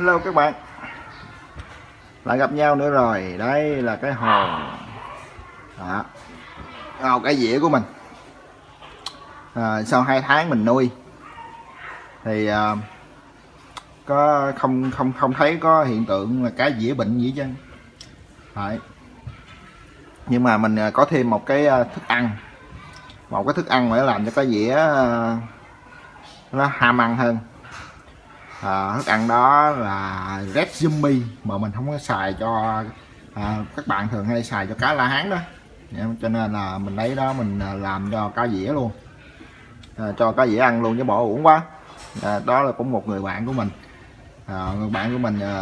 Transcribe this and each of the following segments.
Hello các bạn. Lại gặp nhau nữa rồi. Đây là cái hồ Đó. Hồ cái dĩa của mình. À, Sau 2 tháng mình nuôi. Thì à, có không không không thấy có hiện tượng là cá dĩa bệnh gì chứ phải nhưng mà mình à, có thêm một cái à, thức ăn. Một cái thức ăn để làm cho cái dĩa à, nó ham ăn hơn à, thức ăn đó là red zombie mà mình không có xài cho à, các bạn thường hay xài cho cá la hán đó. Dạ, cho nên là mình lấy đó mình à, làm cho cá dĩa luôn. À, cho cá dĩa ăn luôn chứ bỏ uổng quá. À, đó là cũng một người bạn của mình. À, người bạn của mình à,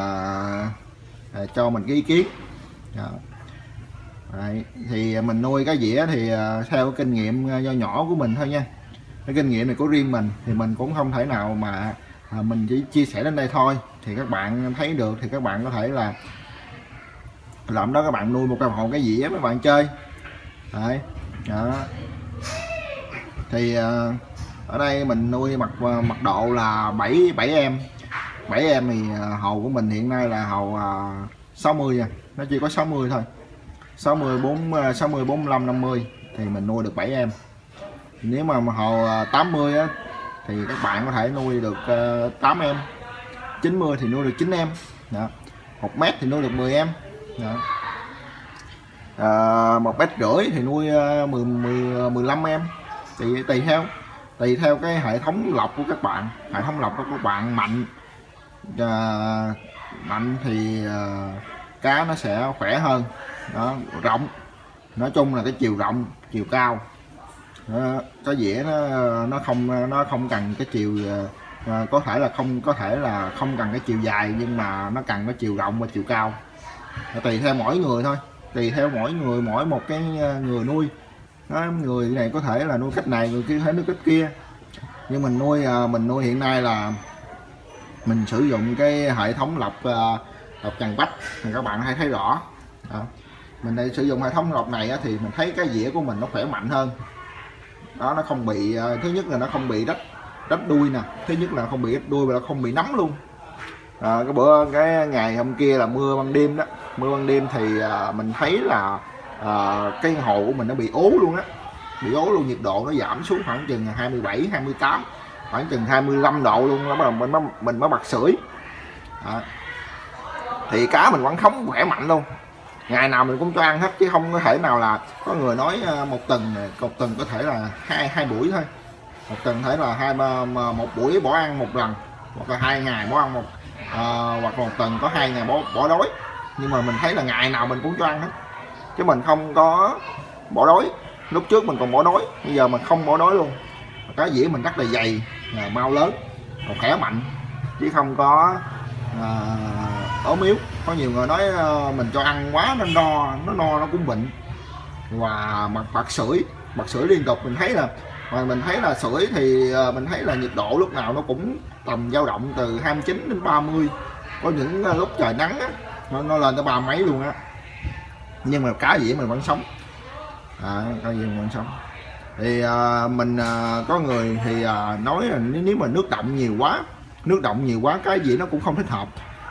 à, cho mình cái ý kiến. À. Đấy, thì mình nuôi cá dĩa thì à, theo kinh nghiệm do nhỏ của mình thôi nha. Cái kinh nghiệm này của riêng mình thì mình cũng không thể nào mà à, mình chỉ chia sẻ đến đây thôi. Thì các bạn thấy được thì các bạn có thể là làm đó các bạn nuôi một cái hồ cái dĩa mấy bạn chơi. Đấy. đó. Thì à, ở đây mình nuôi mặt à, mặt độ là 7 7 em. 7 em thì à, hầu của mình hiện nay là hầu à, 60 nha à. nó chỉ có 60 thôi. 60 4 60 45 50 thì mình nuôi được 7 em. Nếu mà hầu 80 á, thì các bạn có thể nuôi được ờ, uh, 8 em. 90 thì nuôi được 9 em. Đó. 1 mét thì nuôi được 10 em. Đó. Ờ, à, 1 mét rưỡi thì nuôi uh, 10, 10 15 em. Thì tùy theo tùy theo cái hệ thống lọc của các bạn. Hệ thống lọc của các bạn mạnh uh, mạnh thì uh, cá nó sẽ khỏe hơn. Đó rộng. Nói chung là cái chiều rộng chiều cao đó, cái dĩa nó nó không nó không cần cái chiều à, có thể là không có thể là không cần cái chiều dài nhưng mà nó cần cái chiều rộng và chiều cao. Tùy theo mỗi người thôi tùy theo mỗi người mỗi một cái ờ, người nuôi. Đó, người này có thể là nuôi cách này người kia thấy nuôi cách kia. Nhưng mình nuôi mình nuôi hiện nay là mình sử dụng cái hệ thống lọc lọc trần bách. Thì các bạn hay thấy rõ. Đó. mình đây sử dụng hệ thống lọc này thì mình thấy cái dĩa của mình nó khỏe mạnh hơn đó nó không bị ờ, thứ nhất là nó không bị rách rách đuôi nè thứ nhất là không bị rách đuôi và nó không bị nóng luôn. À, cái bữa cái ngày hôm kia là mưa ban đêm đó mưa ban đêm thì à, mình thấy là à, cái hồ của mình nó bị ố luôn á bị ố luôn nhiệt độ nó giảm xuống khoảng chừng 27 28 khoảng chừng 25 độ luôn đó bắt đầu mình mới mình mới bật sưởi. À. thì cá mình vẫn không khỏe mạnh luôn ngày nào mình cũng cho ăn hết chứ không có thể nào là có người nói à, một tuần một tuần có thể là hai hai buổi thôi. Một tuần thể là hai một buổi bỏ ăn một lần hoặc là hai ngày bỏ ăn một à, hoặc một tuần có hai ngày bỏ bỏ đói. Nhưng mà mình thấy là ngày nào mình cũng cho ăn hết. Chứ mình không có bỏ đói. Lúc trước mình còn bỏ đói bây giờ mình không bỏ đói luôn. Cá dĩa mình rất là dày à, mau lớn còn khỏe mạnh chứ không có à, ốm yếu. Có nhiều người nói ờ, mình cho ăn quá nên no nó no nó cũng bệnh. Và mặt bật sưởi bật sưởi liên tục. Mình thấy là mà mình thấy là sưởi thì ờ, mình thấy là nhiệt độ lúc nào nó cũng tầm dao động từ 29 đến 30 có những ờ, lúc trời nắng á, nó, nó lên tới ba mấy luôn á. Nhưng mà cá gì mình vẫn sống. À, cá gì mình vẫn sống. Thì à, mình à, có người thì à, nói là nếu mà nước động nhiều quá nước động nhiều quá cái gì nó cũng không thích hợp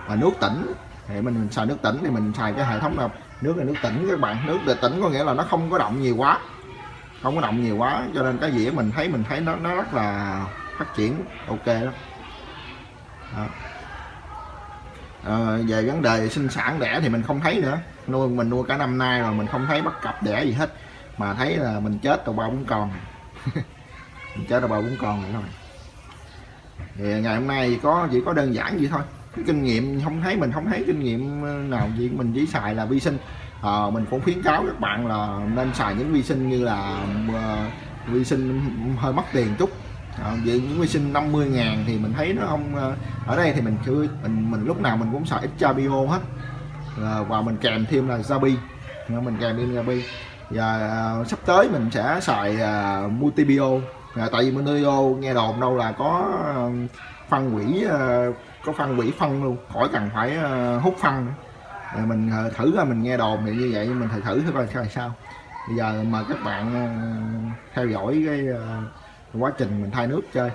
mà nước tỉnh. Thì mình, xài nước tỉnh thì mình xài cái hệ thống là nước là nước tỉnh các bạn. Nước để tỉnh có nghĩa là nó không có động nhiều quá. Không có động nhiều quá. Cho nên cái dĩa mình thấy mình thấy nó nó rất là phát triển. Ok đó, đó. À, về vấn đề sinh sản đẻ thì mình không thấy nữa. Nuôi mình nuôi cả năm nay rồi mình không thấy bắt cặp đẻ gì hết. Mà thấy là mình chết tàu bao cũng còn mình chết tàu bao cũng còn vậy thôi. Thì ngày hôm nay có chỉ có đơn giản vậy thôi cái kinh nghiệm không thấy mình không thấy kinh nghiệm ờ, nào gì mình chỉ xài là vi sinh. À, mình cũng khuyến cáo các bạn là nên xài những vi sinh như là uh, vi sinh hơi mất tiền chút. À, vì những vi sinh 50 ngàn thì mình thấy nó không ở đây thì mình chưa mình mình lúc nào mình cũng xài ít Chabio hết. À, và mình kèm thêm là Zabi. Mình kèm thêm Zabi. Và uh, sắp tới mình sẽ xài uh, multibio à, tại vì multibio nghe đồn đâu là có uh, phân quỷ uh, có phân quỷ phân luôn, khỏi cần phải ờ, hút phân rồi mình ờ, thử ra mình nghe đồn thì như vậy mình thử thử coi sao sao. Bây giờ mời các bạn ờ, theo dõi cái quá trình mình thay nước chơi.